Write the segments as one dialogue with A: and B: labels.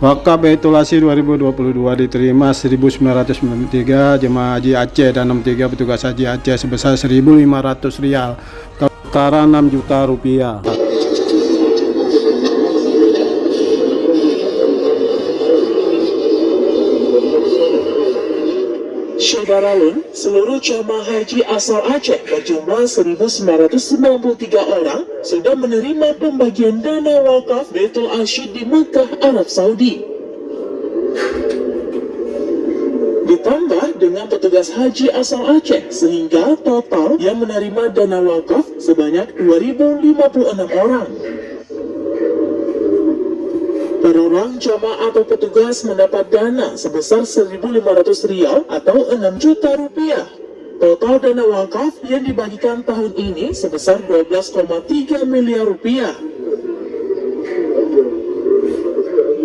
A: Wakaf Baitul Asi 2022 diterima 1993 jemaah haji Aceh dan 63 petugas haji Aceh sebesar 1.500 rial setara 6 juta rupiah.
B: Syederalun, seluruh jamaah haji asal Aceh berjumlah 1.993 orang sudah menerima pembagian dana wakaf Baitul Asyid di Mekah, Arab Saudi. Ditambah dengan petugas haji asal Aceh sehingga total yang menerima dana wakaf sebanyak 2.056 orang. Orang jamaah atau petugas mendapat dana sebesar 1.500 rial atau 6 juta rupiah. Total dana wakaf yang dibagikan tahun ini sebesar 12,3 miliar rupiah.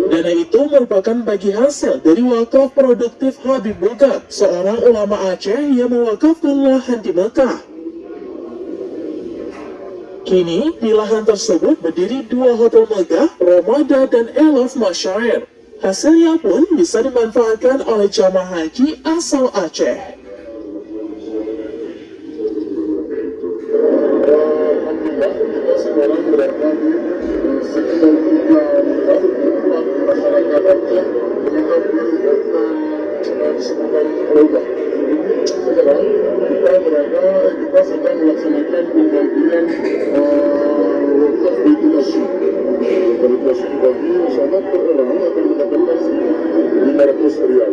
B: Dana itu merupakan bagi hasil dari wakaf produktif Habib Bugat, seorang ulama Aceh yang mewakafkan lahan di Mekah. Kini, di lahan tersebut berdiri dua hotel megah, Romada dan Elof Masyair. Hasilnya pun bisa dimanfaatkan oleh jamaah haji asal Aceh.
C: kita sedang melaksanakan dibagi insyaAllah per orang akan mendapatkan 500 rial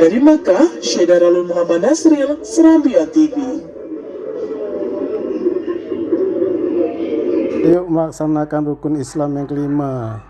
B: Dari Syaidaralul Muhammad Nasril, Serambian TV.
A: Yuk melaksanakan rukun Islam yang kelima